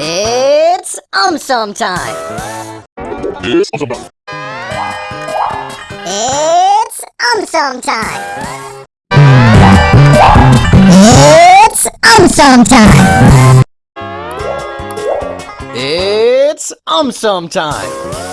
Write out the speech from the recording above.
It's umsum time. It's awesome time. It's umsum time. It's umsum time. It's umsum time.